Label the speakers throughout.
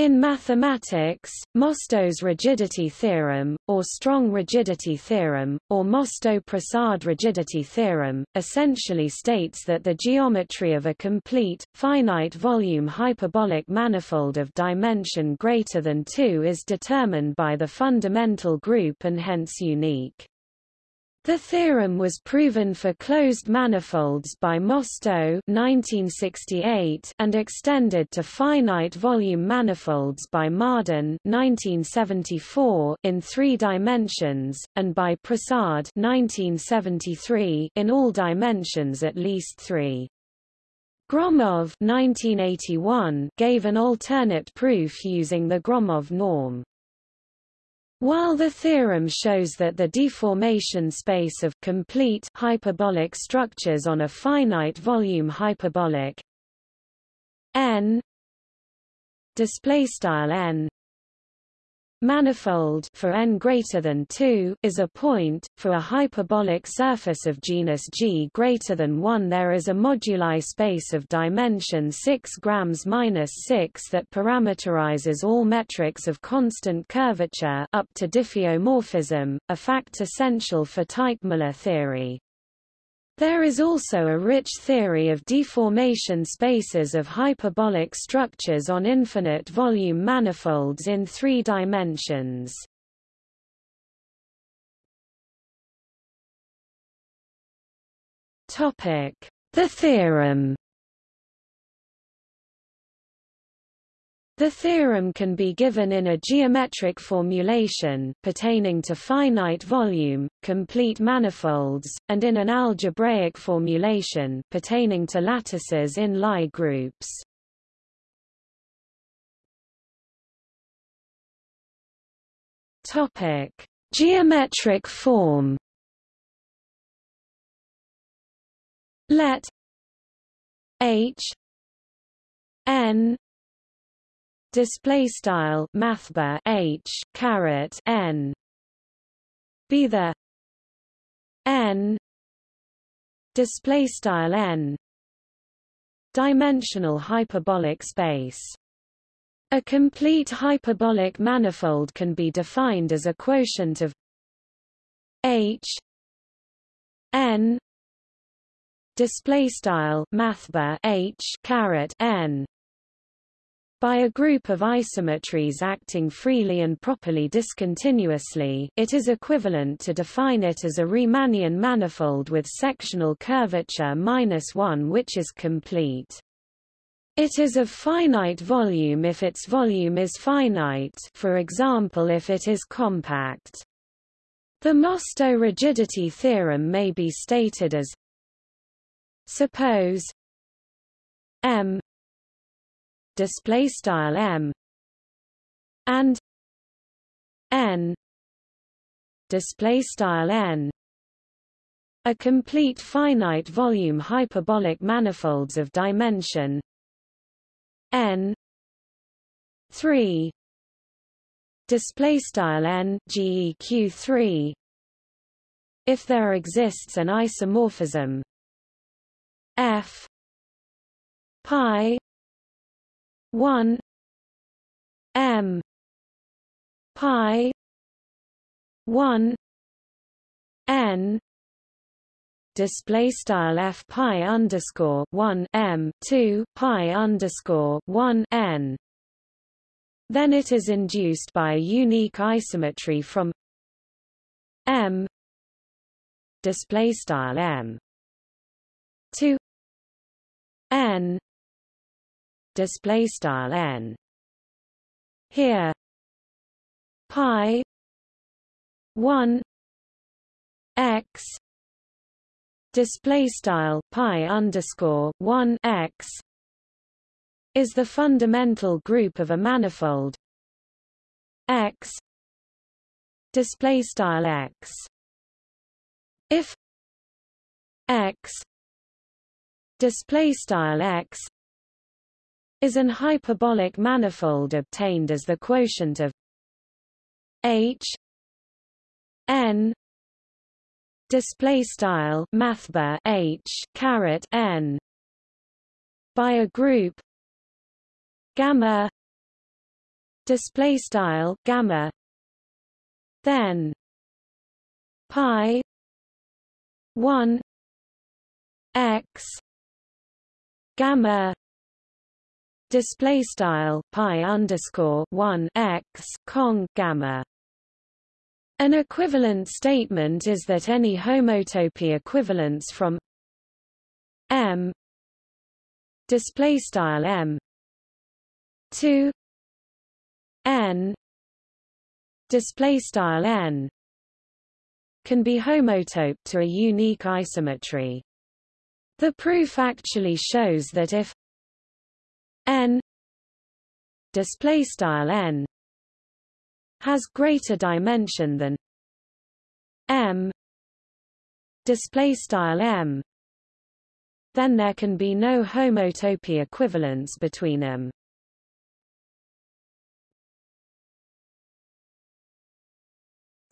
Speaker 1: In mathematics, Mostow's rigidity theorem, or strong rigidity theorem, or Mostow-Prasad rigidity theorem, essentially states that the geometry of a complete, finite volume hyperbolic manifold of dimension greater than 2 is determined by the fundamental group and hence unique. The theorem was proven for closed manifolds by Mostow 1968 and extended to finite volume manifolds by Marden 1974 in three dimensions, and by Prasad 1973 in all dimensions at least three. Gromov 1981 gave an alternate proof using the Gromov norm. While the theorem shows that the deformation space of complete hyperbolic structures on a finite volume hyperbolic n display style n Manifold for n greater than 2 is a point for a hyperbolic surface of genus G greater than 1 there is a moduli space of dimension 6 grams minus 6 that parameterizes all metrics of constant curvature up to diffeomorphism, a fact essential for Teichmüller theory. There is also a rich theory of deformation spaces of hyperbolic structures on infinite volume manifolds in three dimensions. The theorem The theorem can be given in a geometric formulation pertaining to finite volume, complete manifolds, and in an algebraic formulation pertaining to lattices in Lie groups. Topic: Geometric form. Let H n display style mathbar h caret n. Be the n. Display style n. Dimensional hyperbolic space. A complete hyperbolic manifold can be defined as a quotient of h n. Display style mathbar h caret n by a group of isometries acting freely and properly discontinuously, it is equivalent to define it as a Riemannian manifold with sectional curvature minus 1 which is complete. It is of finite volume if its volume is finite for example if it is compact. The Mostow rigidity theorem may be stated as Suppose M display style m and n display style n. A complete finite volume hyperbolic manifolds of dimension. N 3 display style n geq 3 if there exists an isomorphism f pi 1 m pi 1 n display style f pi underscore 1 m 2 pi underscore 1 n. Then it is induced by a unique isometry from m display style m to display style n. Here pi 1 x display style pi underscore 1 x is the fundamental group of a manifold x display style x. If x display style x is an hyperbolic manifold obtained as the quotient of h n display style mathbar h caret n by a group gamma display style gamma then pi 1 x gamma display style pi underscore 1 x cong gamma. An equivalent statement is that any homotopy equivalence from m display style m to n display style n can be homotoped to a unique isometry. The proof actually shows that if n display style n has greater dimension than m display style m then there can be no homotopy equivalence between them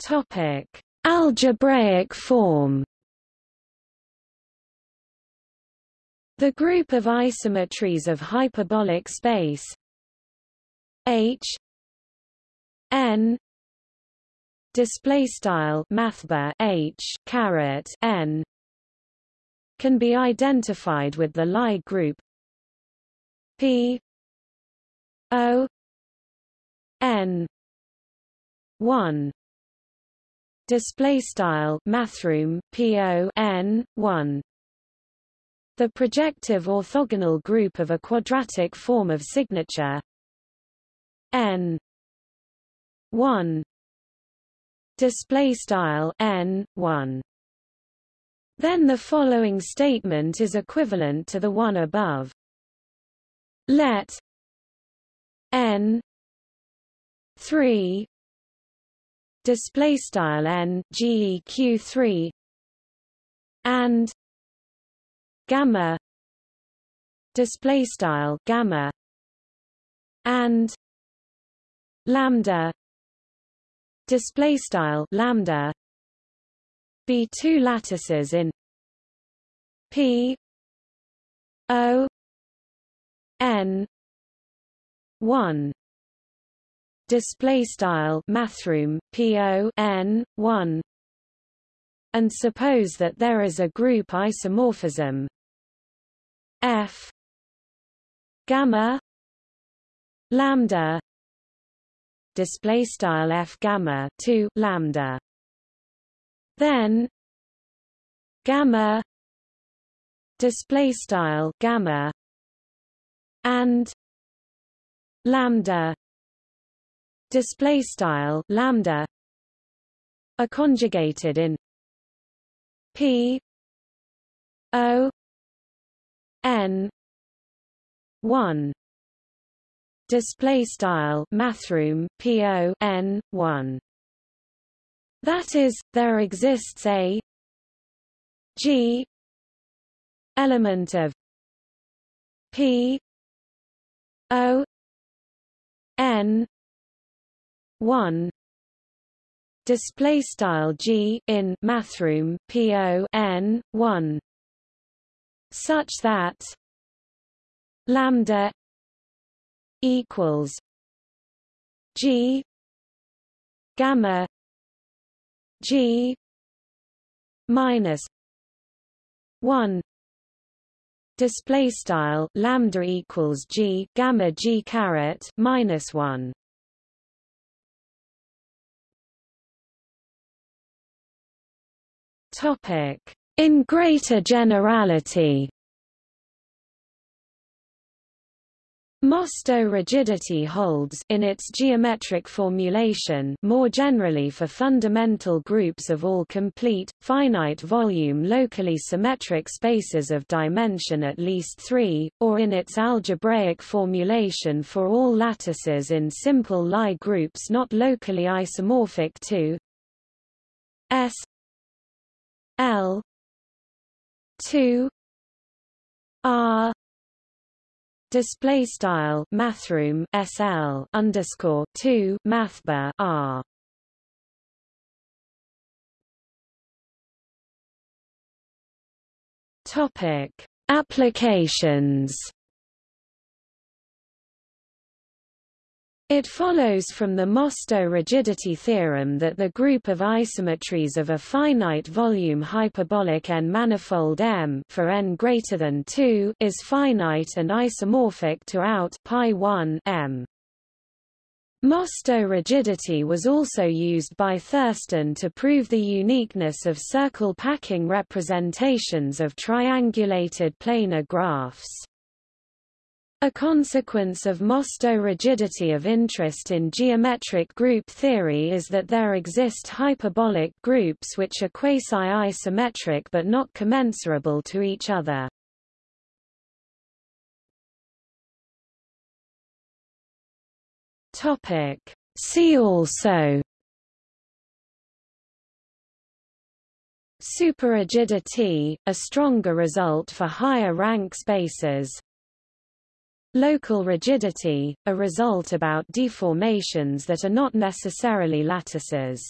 Speaker 1: topic. Algebraic form The group of isometries of hyperbolic space. H. N. Display style mathbar h caret n. Can be identified with the Lie group. P. O. N. 1 display style mathroom po n 1 the projective orthogonal group of a quadratic form of signature. N 1 display style n 1 then the following statement is equivalent to the one above. Let n 3 display style n geq 3 and gamma display style gamma and lambda display style lambda. Be two lattices in p o n 1 display style mathroom po n 1 and suppose that there is a group isomorphism f. Gamma. Lambda. Display style f gamma 2 lambda. Then gamma. Display style gamma. And lambda. Display style lambda. Are conjugated in p o n 1 display style mathroom po n 1 that is there exists a g element of p o n 1 display style g in mathroom po n 1 such that lambda equals g gamma g minus 1 display style lambda equals g gamma g caret minus 1 topic in greater generality. Mostow rigidity holds in its geometric formulation more generally for fundamental groups of all complete, finite volume locally symmetric spaces of dimension at least 3, or in its algebraic formulation for all lattices in simple Lie groups not locally isomorphic to S L 2 R display style mathroom SL underscore 2 mathbar R. Topic applications It follows from the Mostow rigidity theorem that the group of isometries of a finite volume hyperbolic n-manifold M for n greater than 2 is finite and isomorphic to out pi 1 M. Mostow rigidity was also used by Thurston to prove the uniqueness of circle packing representations of triangulated planar graphs. A consequence of Mostow rigidity of interest in geometric group theory is that there exist hyperbolic groups which are quasi-isometric but not commensurable to each other. Topic. See also Superrigidity, a stronger result for higher rank spaces Local rigidity, a result about deformations that are not necessarily lattices.